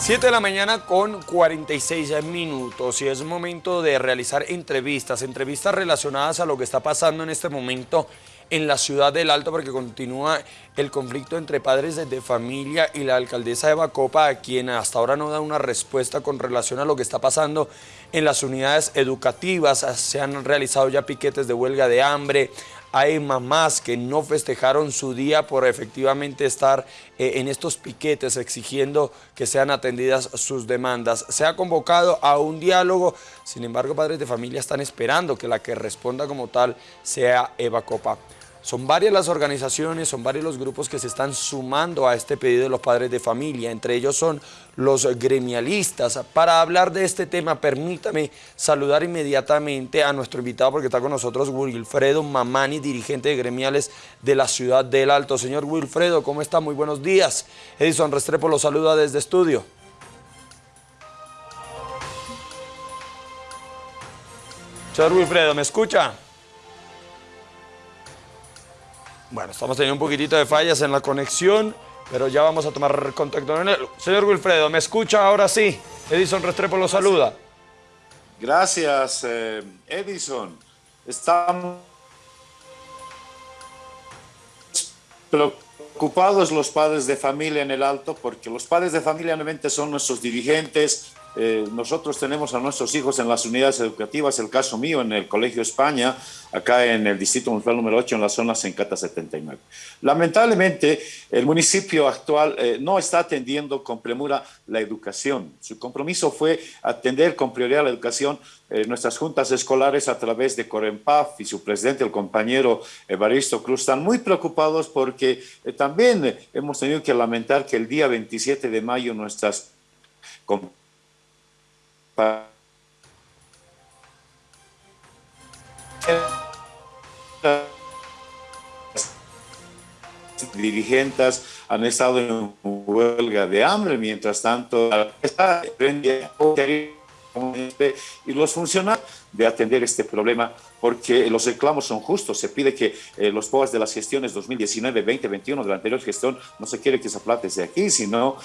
7 de la mañana con 46 minutos y es momento de realizar entrevistas, entrevistas relacionadas a lo que está pasando en este momento en la ciudad del Alto porque continúa el conflicto entre padres de familia y la alcaldesa de Bacopa, a quien hasta ahora no da una respuesta con relación a lo que está pasando en las unidades educativas. Se han realizado ya piquetes de huelga de hambre, hay mamás que no festejaron su día por efectivamente estar eh, en estos piquetes exigiendo que sean atendidas sus demandas. Se ha convocado a un diálogo, sin embargo padres de familia están esperando que la que responda como tal sea Eva Copa. Son varias las organizaciones, son varios los grupos que se están sumando a este pedido de los padres de familia, entre ellos son los gremialistas. Para hablar de este tema, permítame saludar inmediatamente a nuestro invitado porque está con nosotros Wilfredo Mamani, dirigente de gremiales de la ciudad del Alto. Señor Wilfredo, ¿cómo está? Muy buenos días. Edison Restrepo lo saluda desde estudio. Señor Wilfredo, ¿me escucha? Bueno, estamos teniendo un poquitito de fallas en la conexión, pero ya vamos a tomar contacto con él. Señor Wilfredo, ¿me escucha ahora sí? Edison Restrepo lo saluda. Gracias, eh, Edison. Estamos preocupados los padres de familia en el Alto, porque los padres de familia realmente son nuestros dirigentes, eh, nosotros tenemos a nuestros hijos en las unidades educativas, el caso mío en el Colegio España, acá en el Distrito Municipal número 8, en la zona Sencata 79. Lamentablemente, el municipio actual eh, no está atendiendo con premura la educación. Su compromiso fue atender con prioridad la educación. Eh, nuestras juntas escolares a través de Corempaf y su presidente, el compañero Evaristo Cruz, están muy preocupados porque también hemos tenido que lamentar que el día 27 de mayo nuestras dirigentes han estado en huelga de hambre, mientras tanto y los funcionarios de atender este problema porque los reclamos son justos. Se pide que eh, los POAS de las gestiones 2019, 2021 de la anterior gestión no se quiere que esa plata esté aquí, sino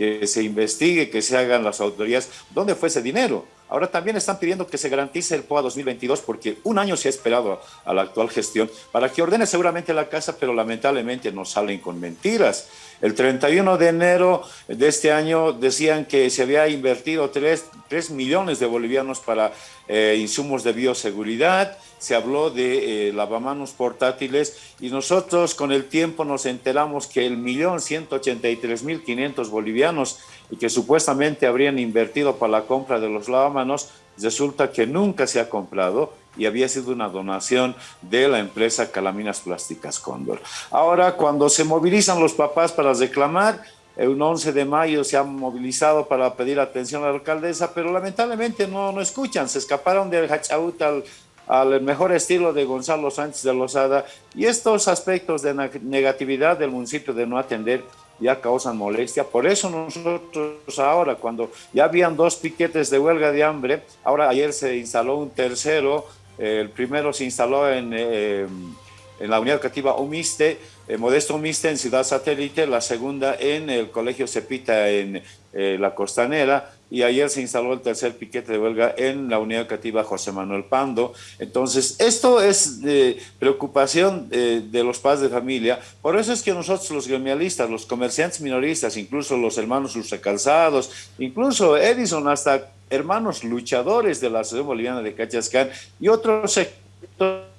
que se investigue, que se hagan las autoridades, ¿dónde fue ese dinero? Ahora también están pidiendo que se garantice el POA 2022 porque un año se ha esperado a la actual gestión para que ordene seguramente la casa, pero lamentablemente nos salen con mentiras. El 31 de enero de este año decían que se había invertido 3, millones de bolivianos para eh, insumos de bioseguridad, se habló de eh, lavamanos portátiles y nosotros con el tiempo nos enteramos que el millón 183 mil 500 bolivianos y que supuestamente habrían invertido para la compra de los lavamanos, resulta que nunca se ha comprado y había sido una donación de la empresa Calaminas Plásticas Cóndor. Ahora, cuando se movilizan los papás para reclamar, un 11 de mayo se han movilizado para pedir atención a la alcaldesa, pero lamentablemente no, no escuchan, se escaparon del Hachaut al, al mejor estilo de Gonzalo Sánchez de Lozada y estos aspectos de negatividad del municipio de no atender ya causan molestia. Por eso nosotros ahora, cuando ya habían dos piquetes de huelga de hambre, ahora ayer se instaló un tercero, el primero se instaló en, eh, en la unidad educativa Humiste, eh, Modesto Humiste en Ciudad Satélite, la segunda en el Colegio Cepita en eh, La Costanera, y ayer se instaló el tercer piquete de huelga en la unidad educativa José Manuel Pando. Entonces, esto es de preocupación eh, de los padres de familia. Por eso es que nosotros los gremialistas, los comerciantes minoristas, incluso los hermanos Calzados, incluso Edison, hasta hermanos luchadores de la Asociación Boliviana de Cachascán y otros sectores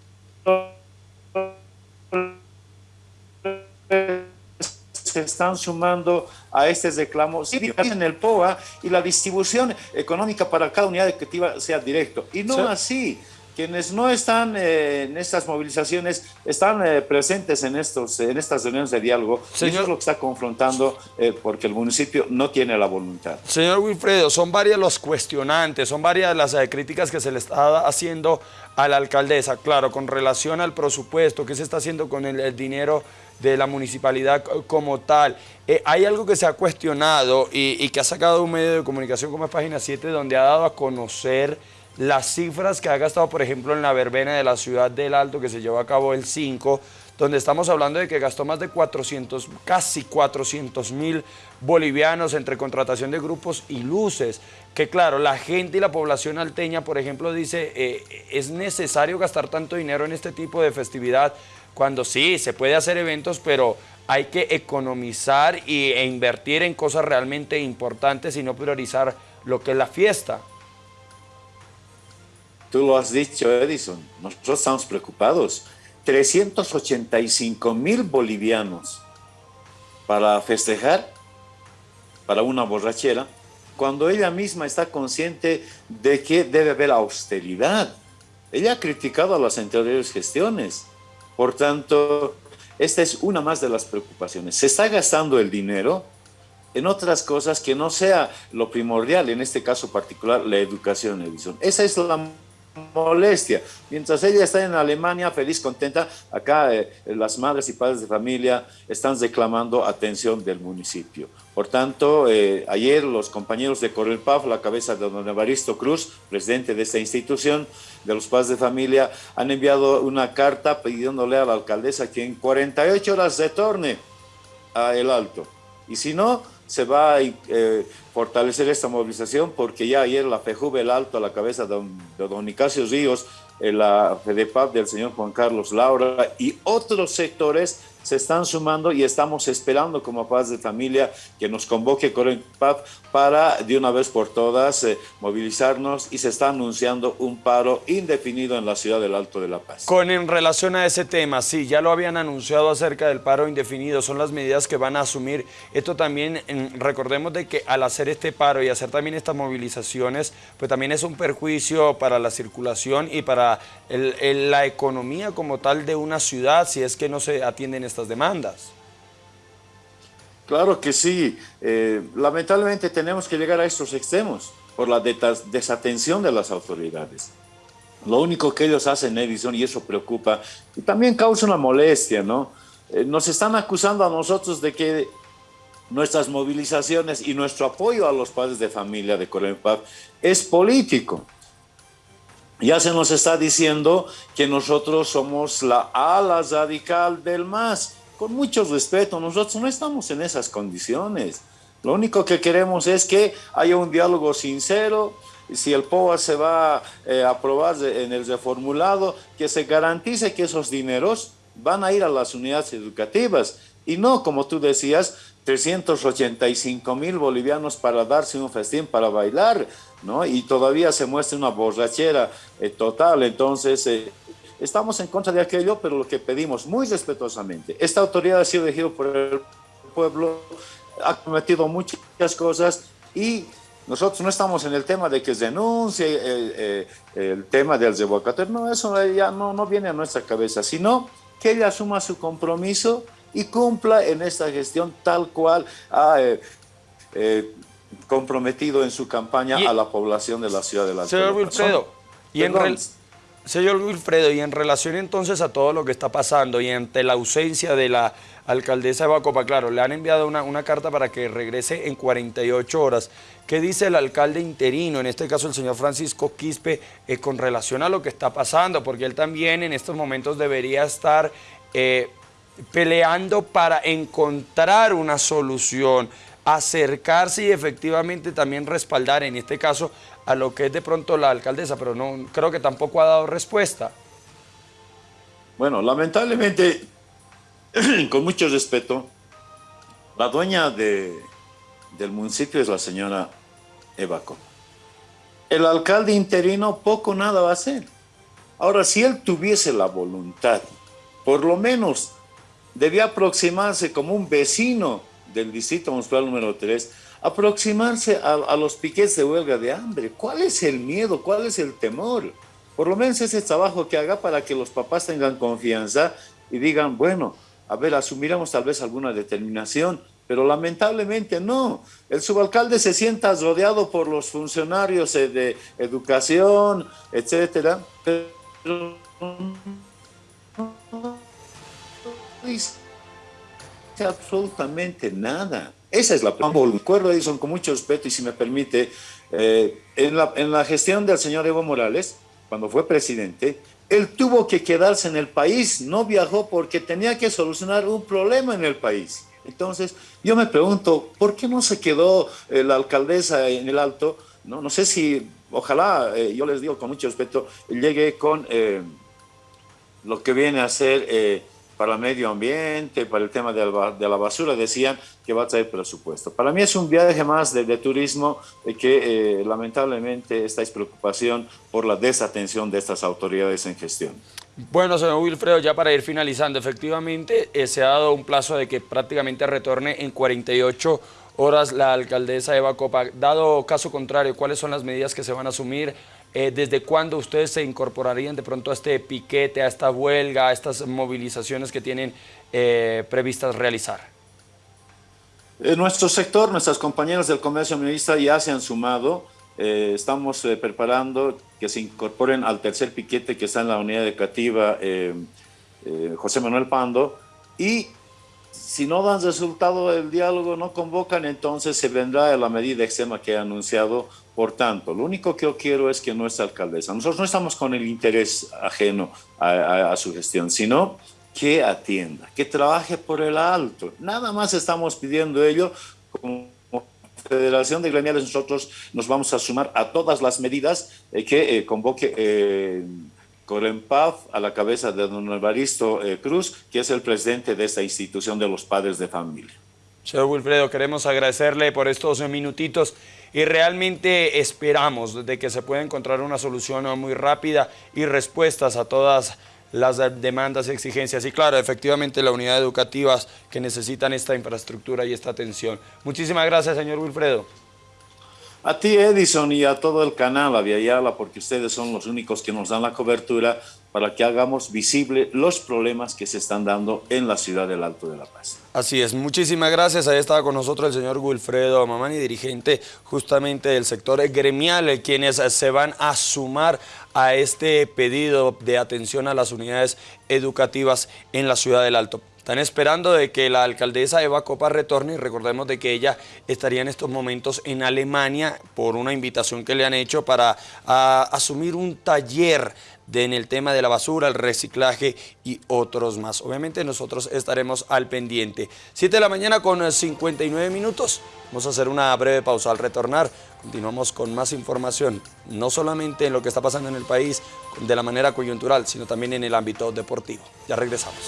están sumando a este reclamo, sí, en el POA y la distribución económica para cada unidad educativa sea directo. Y no así. Quienes no están eh, en estas movilizaciones están eh, presentes en, estos, en estas reuniones de diálogo. Señor, eso es lo que está confrontando eh, porque el municipio no tiene la voluntad. Señor Wilfredo, son varias los cuestionantes, son varias las críticas que se le está haciendo a la alcaldesa. Claro, con relación al presupuesto, qué se está haciendo con el dinero de la municipalidad como tal. Eh, hay algo que se ha cuestionado y, que ha sacado un medio de comunicación como es Página 7, donde ha dado a conocer las cifras que ha gastado, por ejemplo, en la verbena de la ciudad del Alto, que se llevó a cabo el 5, donde estamos hablando de que gastó más de 400, casi 400 mil bolivianos entre contratación de grupos y luces, que claro, la gente y la población alteña, por ejemplo, dice, eh, es necesario gastar tanto dinero en este tipo de festividad, cuando sí, se puede hacer eventos, pero hay que economizar y, e invertir en cosas realmente importantes y no priorizar lo que es la fiesta. Tú lo has dicho, Edison, nosotros estamos preocupados. 385 mil bolivianos para festejar, para una borrachera, cuando ella misma está consciente de que debe haber austeridad. Ella ha criticado a las anteriores gestiones. Por tanto, esta es una más de las preocupaciones. Se está gastando el dinero en otras cosas que no sea lo primordial, en este caso particular, la educación, Edison. Esa es la molestia. Mientras ella está en Alemania, feliz, contenta, acá eh, las madres y padres de familia están reclamando atención del municipio. Por tanto, eh, ayer los compañeros de Correlpaf, la cabeza de don Evaristo Cruz, presidente de esta institución, de los padres de familia, han enviado una carta pidiéndole a la alcaldesa que en 48 horas retorne a El Alto. Y si no, se va a eh, fortalecer esta movilización porque ya ayer la FEJUVE El Alto a la cabeza de don, Nicasio Ríos, la FEDEPAP del señor Juan Carlos Laura y otros sectores se están sumando y estamos esperando como Paz de Familia que nos convoque Paz para de una vez por todas eh, movilizarnos y se está anunciando un paro indefinido en la ciudad del Alto de la Paz. Con en relación a ese tema, sí, ya lo habían anunciado acerca del paro indefinido, son las medidas que van a asumir. Esto también, recordemos de que al hacer este paro y hacer también estas movilizaciones, pues también es un perjuicio para la circulación y para la economía como tal de una ciudad si es que no se atienden estas demandas. Claro que sí. Eh, lamentablemente tenemos que llegar a estos extremos por la desatención de las autoridades. Lo único que ellos hacen, Edison, y eso preocupa, y también causa una molestia, ¿no? Eh, nos están acusando a nosotros de que nuestras movilizaciones y nuestro apoyo a los padres de familia de Paz es político. Ya se nos está diciendo que nosotros somos la ala radical del MAS. Con mucho respeto, nosotros no estamos en esas condiciones. Lo único que queremos es que haya un diálogo sincero, si el POA se va eh, a aprobar en el reformulado, que se garantice que esos dineros van a ir a las unidades educativas y no, como tú decías, 385 mil bolivianos para darse un festín, para bailar, Y todavía se muestra una borrachera eh, total. Entonces, eh, estamos en contra de aquello, pero lo que pedimos muy respetuosamente, esta autoridad ha sido elegida por el pueblo, ha cometido muchas cosas y nosotros no estamos en el tema de que denuncie eh, el tema del revocatorio, no, eso ya no, no viene a nuestra cabeza, sino que ella asuma su compromiso y cumpla en esta gestión tal cual ha eh, eh, comprometido en su campaña a la población de la ciudad de la Señor Wilfredo, y en señor Wilfredo, y en relación entonces a todo lo que está pasando y ante la ausencia de la alcaldesa de Bacopa, claro, le han enviado una, carta para que regrese en 48 horas. ¿Qué dice el alcalde interino, en este caso el señor Francisco Quispe, eh, con relación a lo que está pasando? Porque él también en estos momentos debería estar peleando para encontrar una solución, acercarse y efectivamente también respaldar, en este caso, a lo que es de pronto la alcaldesa, pero no creo que tampoco ha dado respuesta. Bueno, lamentablemente, con mucho respeto, la dueña de, del municipio es la señora Eva El alcalde interino poco nada va a hacer. Ahora, si él tuviese la voluntad, por lo menos debía aproximarse como un vecino del distrito municipal número 3, aproximarse a, los piquetes de huelga de hambre. ¿Cuál es el miedo? ¿Cuál es el temor? Por lo menos ese trabajo que haga para que los papás tengan confianza y digan, bueno, a ver, asumiremos tal vez alguna determinación, pero lamentablemente no. El subalcalde se sienta rodeado por los funcionarios de educación, etcétera, pero absolutamente nada. Esa es la Recuerdo, Edison, con mucho respeto y si me permite, eh, en, la, en la gestión del señor Evo Morales, cuando fue presidente, él tuvo que quedarse en el país, no viajó porque tenía que solucionar un problema en el país. Entonces, yo me pregunto, ¿por qué no se quedó eh, la alcaldesa en el Alto? No, no sé si, ojalá, eh, yo les digo con mucho respeto, llegue con eh, lo que viene a ser para el medio ambiente, para el tema de la, basura, decían que va a traer presupuesto. Para mí es un viaje más de, turismo que lamentablemente esta es preocupación por la desatención de estas autoridades en gestión. Bueno, señor Wilfredo, ya para ir finalizando, efectivamente eh, se ha dado un plazo de que prácticamente retorne en 48 horas la alcaldesa Eva Copa. Dado caso contrario, ¿cuáles son las medidas que se van a asumir? Eh, ¿Desde cuándo ustedes se incorporarían de pronto a este piquete, a esta huelga, a estas movilizaciones que tienen eh, previstas realizar? En nuestro sector, nuestras compañeras del comercio minorista ya se han sumado eh, estamos eh, preparando que se incorporen al tercer piquete que está en la unidad educativa eh, José Manuel Pando y si no dan resultado el diálogo, no convocan, entonces se vendrá la medida extrema que he anunciado. Por tanto, lo único que yo quiero es que nuestra alcaldesa, nosotros no estamos con el interés ajeno a, su gestión, sino que atienda, que trabaje por el alto. Nada más estamos pidiendo ello como Federación de Gremiales nosotros nos vamos a sumar a todas las medidas eh, que eh, convoque eh, Corempaf a la cabeza de don Evaristo eh, Cruz, que es el presidente de esta institución de los padres de familia. Señor Wilfredo, queremos agradecerle por estos minutitos y realmente esperamos de que se pueda encontrar una solución muy rápida y respuestas a todas las demandas y exigencias. Y claro, efectivamente las unidades educativas que necesitan esta infraestructura y esta atención. Muchísimas gracias, señor Wilfredo. A ti, Edison, y a todo el canal Aviala, porque ustedes son los únicos que nos dan la cobertura para que hagamos visible los problemas que se están dando en la ciudad del Alto de la Paz. Así es, muchísimas gracias. Ahí estaba con nosotros el señor Wilfredo Mamani, dirigente justamente del sector gremial, quienes se van a sumar a este pedido de atención a las unidades educativas en la ciudad del Alto. Están esperando de que la alcaldesa Eva Copa retorne y recordemos de que ella estaría en estos momentos en Alemania por una invitación que le han hecho para asumir un taller en el tema de la basura, el reciclaje y otros más. Obviamente nosotros estaremos al pendiente. 7 de la mañana con 59 minutos. Vamos a hacer una breve pausa. Al retornar continuamos con más información, no solamente en lo que está pasando en el país de la manera coyuntural, sino también en el ámbito deportivo. Ya regresamos.